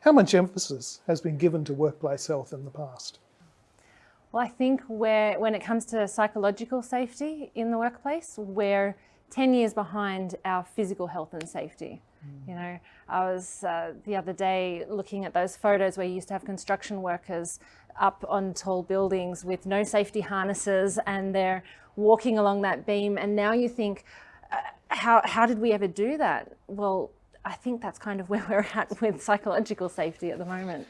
How much emphasis has been given to workplace health in the past? Well, I think where, when it comes to psychological safety in the workplace, we're 10 years behind our physical health and safety. Mm. You know, I was uh, the other day looking at those photos where you used to have construction workers up on tall buildings with no safety harnesses and they're walking along that beam. And now you think, uh, how, how did we ever do that? Well, I think that's kind of where we're at with psychological safety at the moment.